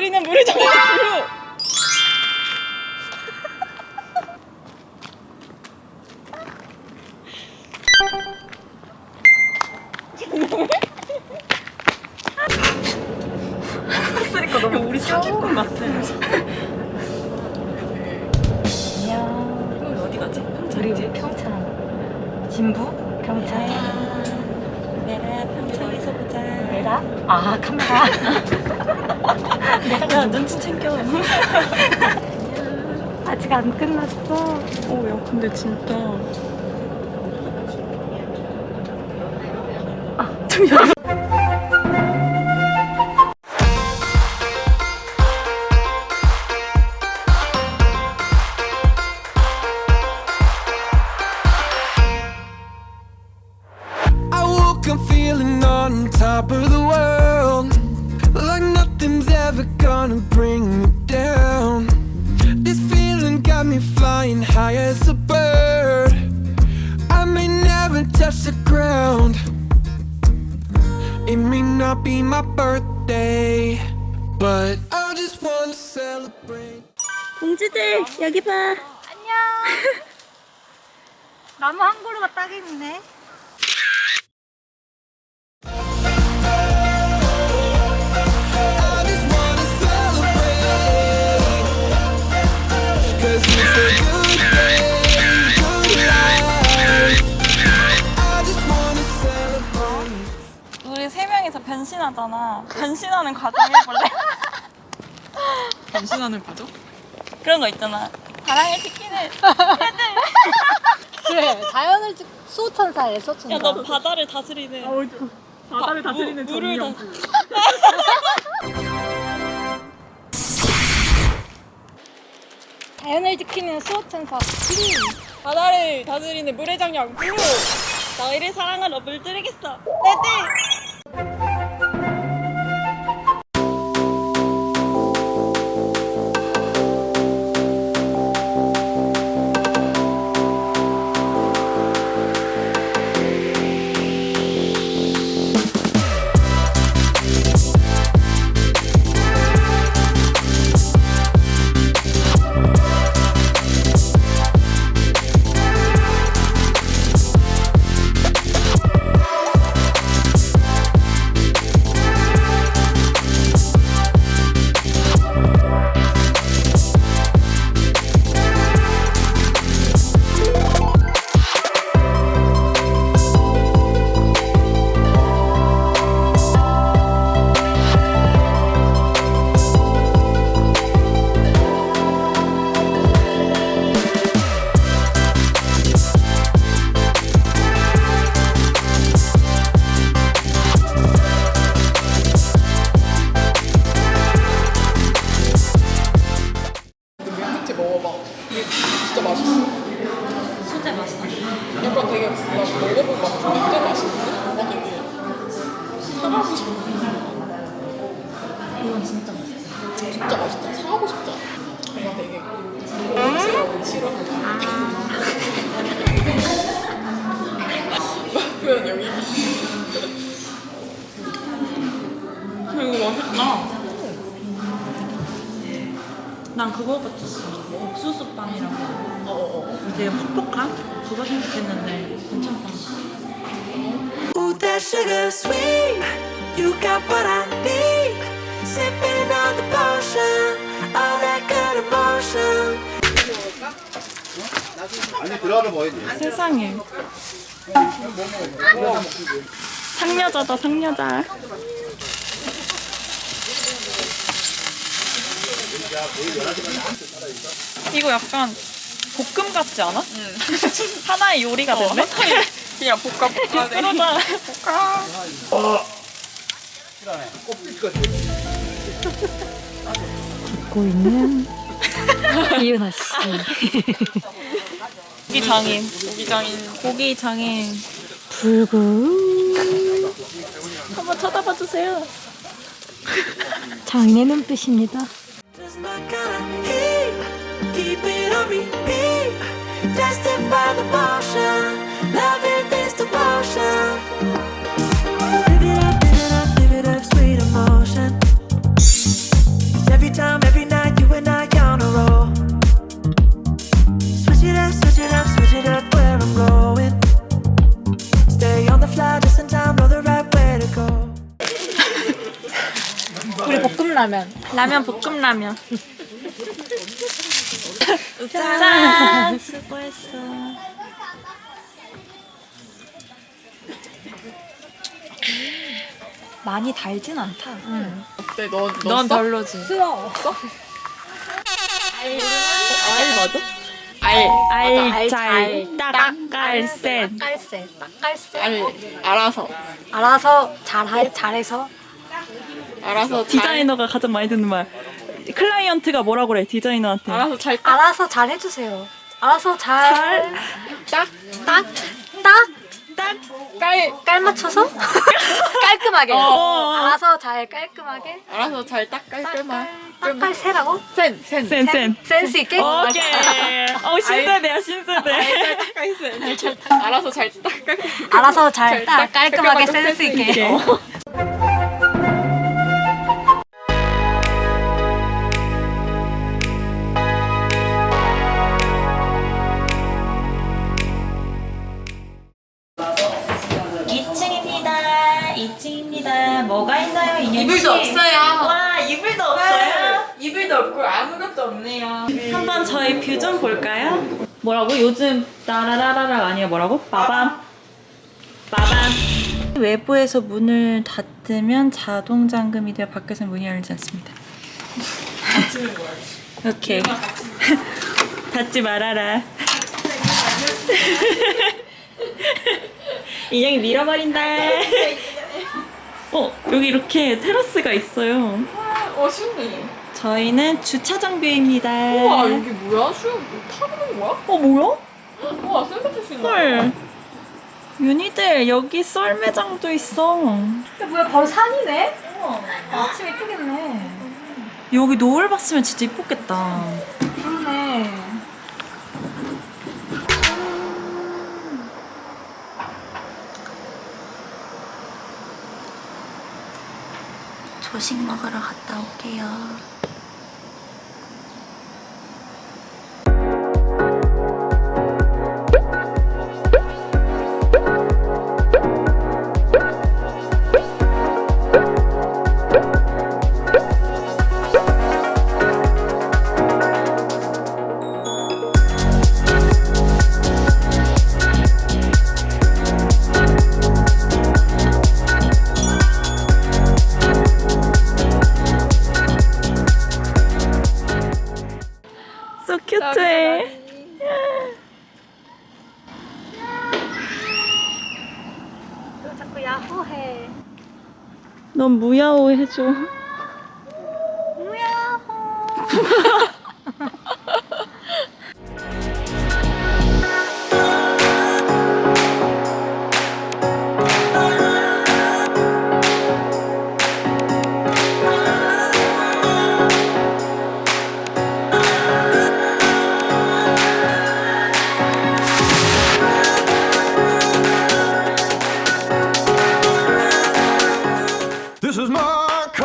다스리는 물을 정한 블루. 쓰니까 너무 우리 사기꾼 같아. 안녕. 어디 가지? 우리 평창. 진부? 평창. 내가 평창에서 보자. 내가? 아 카메라. 야 눈치 챙겨. 아직 안 끝났어. 오야 근데 진짜. 아잠 may never touch the ground It may not be my birthday But I just wanna celebrate 공주들 여기 봐. 안녕. 나무 한 그루가 딱이네. 명이서 변신하잖아. 변신하는 과정 해볼래? 변신하는 과정? 그런 거 있잖아. 바람의 치킨을. 그래 자연을 찍 수호천사에 수호천사. 야너 바다를 다스리는. 바다를 바- 다스리는 무- 물을 정령. 자연을 지키는 수호천사. 바다를 다스리는 물의 장령 블루. 너희를 사랑하러 물들이겠어. 네네. 진짜 맛있는데? 사가고 싶어. 이건 진짜 맛있어. 진짜 맛있다. 사가고 싶다. 뭔가 되게 먹으라고 싫어하는 맛 표현 여기. 이거 맛있다. 난 그거 같았어. 옥수수 빵이라고. 어어어. 되게 퍽퍽한? 그거 생각했는데 괜찮다. That sugar sweet. You got what I need. Sipping on the potion. All that good emotion. 아니 들어가는 뭐야 돼? 세상에. 상여자다 상여자. 이거 약간 볶음 같지 않아? 응. 하나의 요리가 됐네. 그냥 볶아 볶아. 그러자. 볶아. 듣고 있는 이윤아 씨. 고기 장인. 고기 장인. 고기 장인. 불구 한번 쳐다봐 주세요. 장인의 눈빛입니다. Just my kind of heat. Keep it on repeat. Tested by the motion. Live it 우리 볶음라면. 라면 볶음라면. 짠! 수고했어. 많이 달진 않다. 어때? 너, 너 넌 써? 별로지. 쓰어. 알 맞아? 알. 알 잘 딱 깔센 깔세. 깔세. 알. 알아서. 알아서 잘 잘해서 알아서 잘. 디자이너가 가장 많이 듣는 말. 클라이언트가 뭐라고 그래 디자이너한테. 알아서 잘 딱. 알아서 잘 해주세요. 알아서 잘. 딱. 딱. 딱. 딱. 깔. 깔 맞춰서 깔끔하게. 어. 알아서 잘 깔끔하게. 알아서 잘 딱 깔끔한. 딱깔 세라고? 센. 센. 센 센. 센스 있게. 오케이. 어 신세대야 신세대. 알아서 잘 딱 깔끔. 알아서 잘딱딱 깔끔하게 센스 있게. 2층입니다. 뭐가 있나요, 이년 이불도 없어요. 와, 이불도 없어요? 이불도 없고 아무것도 없네요. 한번 저희 view 좀 볼까요? 뭐라고? 요즘 따라라라라 아니야 뭐라고? 빠밤 빠밤 외부에서 문을 닫으면 자동 잠금이 되어 밖에서 문이 열리지 않습니다. 오케이. 닫지 말아라. 인형이 밀어버린다. 어 여기 이렇게 테라스가 있어요. 어, 신네. 저희는 주차장 뷰입니다. 우와, 여기 뭐야? 수영 뭐 타는 거야? 어 뭐야? 우와, 샌드칠 수 있나? 헐. 윤희들 여기 썰 매장도 있어. 뭐야 바로 산이네? 아침 이쁘겠네. 여기 노을 봤으면 진짜 이뻤겠다. 조식 먹으러 갔다 올게요. 넌 무야호 해줘. This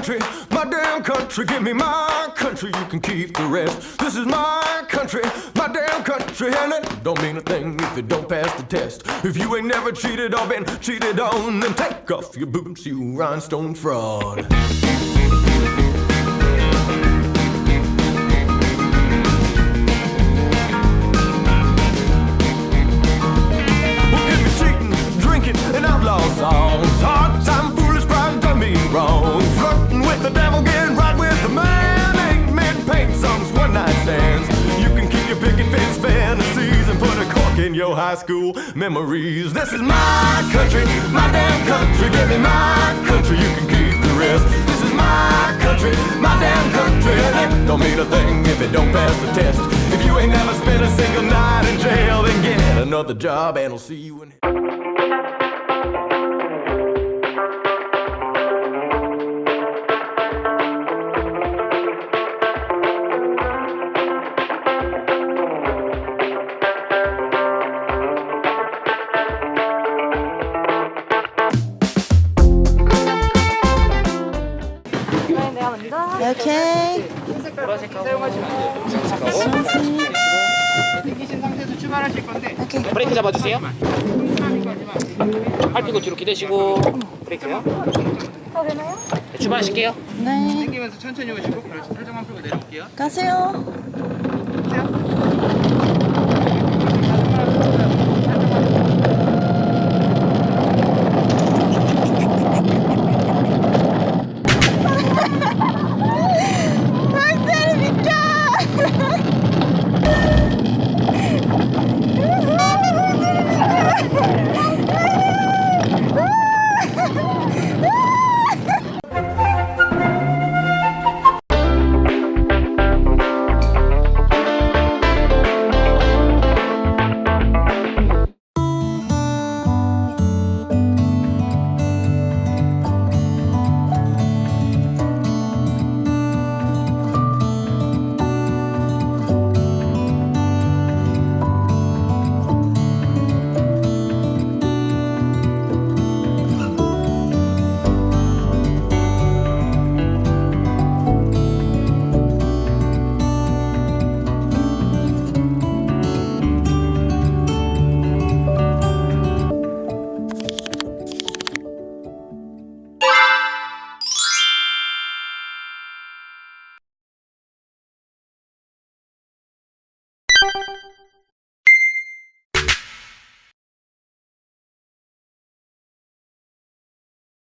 country, my damn country. Give me my country, you can keep the rest. This is my country, my damn country, and it don't mean a thing if it don't pass the test. If you ain't never cheated or been cheated on, then take off your boots, you rhinestone fraud. Memories. This is my country, my damn country. Give me my country, you can keep the rest. This is my country, my damn country. And it don't mean a thing if it don't pass the test. If you ain't never spent a single night in jail, then get another job and I'll see you in. 오 브레이크 잡아주세요. 팔 펴고 뒤로 기대시고 브레이크요. 어, 되나요? 네, 출발하실게요. 네. 당기면서 천천히 오시고 그렇지 살짝만 풀고 내려올게요 가세요. 보세요